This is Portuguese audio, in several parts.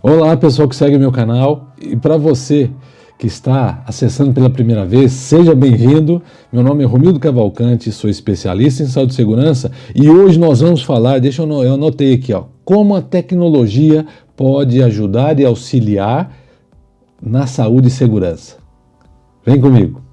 Olá pessoal que segue meu canal e para você que está acessando pela primeira vez, seja bem-vindo. Meu nome é Romildo Cavalcante, sou especialista em saúde e segurança e hoje nós vamos falar, deixa eu, eu anotei aqui, ó, como a tecnologia pode ajudar e auxiliar na saúde e segurança. Vem comigo.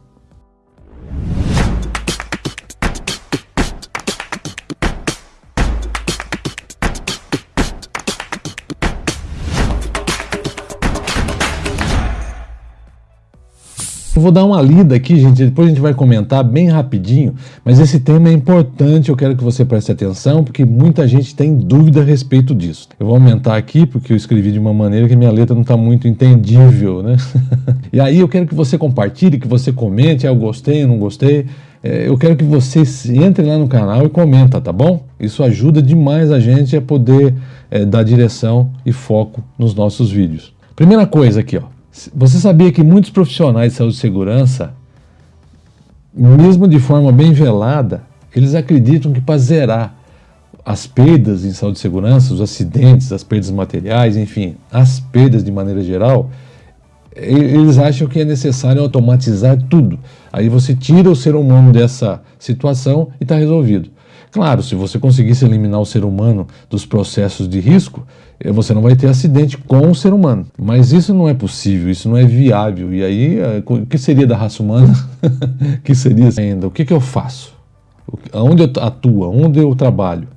Eu vou dar uma lida aqui, gente, depois a gente vai comentar bem rapidinho, mas esse tema é importante, eu quero que você preste atenção, porque muita gente tem dúvida a respeito disso. Eu vou aumentar aqui, porque eu escrevi de uma maneira que minha letra não está muito entendível, né? e aí eu quero que você compartilhe, que você comente, ah, eu gostei, eu não gostei, é, eu quero que você entre lá no canal e comenta, tá bom? Isso ajuda demais a gente a poder é, dar direção e foco nos nossos vídeos. Primeira coisa aqui, ó. Você sabia que muitos profissionais de saúde e segurança, mesmo de forma bem velada, eles acreditam que para zerar as perdas em saúde e segurança, os acidentes, as perdas materiais, enfim, as perdas de maneira geral, eles acham que é necessário automatizar tudo. Aí você tira o ser humano dessa situação e está resolvido. Claro, se você conseguisse eliminar o ser humano dos processos de risco, eh, você não vai ter acidente com o ser humano. Mas isso não é possível, isso não é viável. E aí, eh, o que seria da raça humana? O que seria ainda? O que, que eu faço? Onde eu atuo? Onde eu trabalho?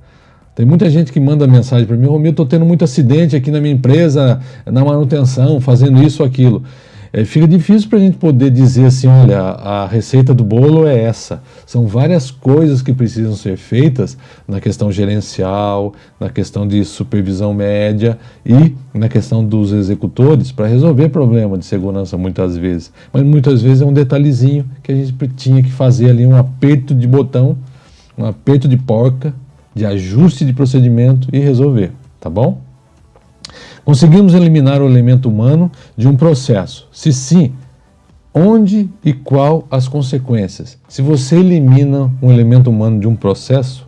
Tem muita gente que manda mensagem para mim, Romil, estou tendo muito acidente aqui na minha empresa, na manutenção, fazendo isso ou aquilo é, fica difícil para a gente poder dizer assim, olha, a receita do bolo é essa. São várias coisas que precisam ser feitas na questão gerencial, na questão de supervisão média e na questão dos executores para resolver problema de segurança muitas vezes. Mas muitas vezes é um detalhezinho que a gente tinha que fazer ali um aperto de botão, um aperto de porca, de ajuste de procedimento e resolver, tá bom? Conseguimos eliminar o elemento humano de um processo? Se sim, onde e qual as consequências? Se você elimina um elemento humano de um processo,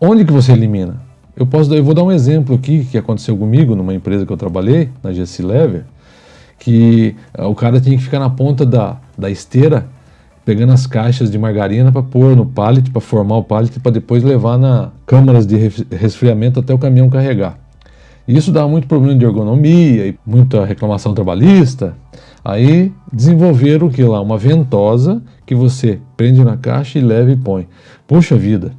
onde que você elimina? Eu, posso, eu vou dar um exemplo aqui que aconteceu comigo numa empresa que eu trabalhei, na GC Lever, que uh, o cara tinha que ficar na ponta da, da esteira pegando as caixas de margarina para pôr no pallet, para formar o pallet, para depois levar na câmaras de resfriamento até o caminhão carregar. E isso dá muito problema de ergonomia e muita reclamação trabalhista. Aí desenvolveram o que lá? Uma ventosa que você prende na caixa e leva e põe. Puxa vida,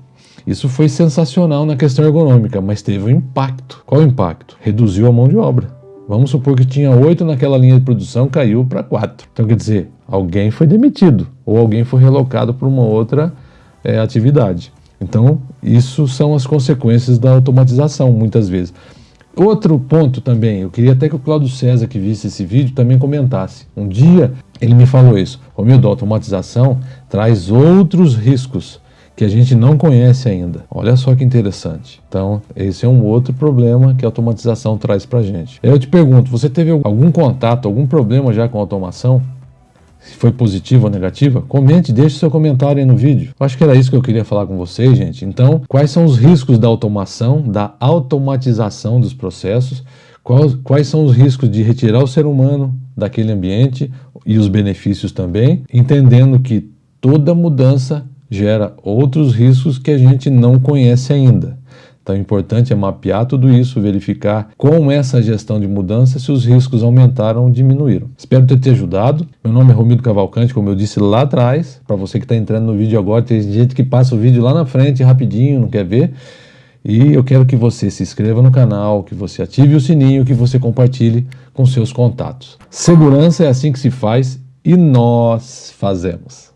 isso foi sensacional na questão ergonômica, mas teve um impacto. Qual o impacto? Reduziu a mão de obra. Vamos supor que tinha oito naquela linha de produção, caiu para quatro. Então quer dizer, alguém foi demitido ou alguém foi relocado para uma outra é, atividade. Então, isso são as consequências da automatização, muitas vezes. Outro ponto também, eu queria até que o Cláudio César que visse esse vídeo também comentasse. Um dia ele me falou isso, Romildo, a automatização traz outros riscos que a gente não conhece ainda. Olha só que interessante. Então, esse é um outro problema que a automatização traz para a gente. Eu te pergunto, você teve algum contato, algum problema já com automação? Se foi positiva ou negativa, comente, deixe seu comentário aí no vídeo. Eu acho que era isso que eu queria falar com vocês, gente. Então, quais são os riscos da automação, da automatização dos processos? Quais, quais são os riscos de retirar o ser humano daquele ambiente e os benefícios também, entendendo que toda mudança gera outros riscos que a gente não conhece ainda. Então, o importante é mapear tudo isso, verificar com essa gestão de mudança se os riscos aumentaram ou diminuíram. Espero ter te ajudado. Meu nome é Romildo Cavalcante, como eu disse lá atrás. Para você que está entrando no vídeo agora, tem gente que passa o vídeo lá na frente rapidinho, não quer ver. E eu quero que você se inscreva no canal, que você ative o sininho, que você compartilhe com seus contatos. Segurança é assim que se faz e nós fazemos.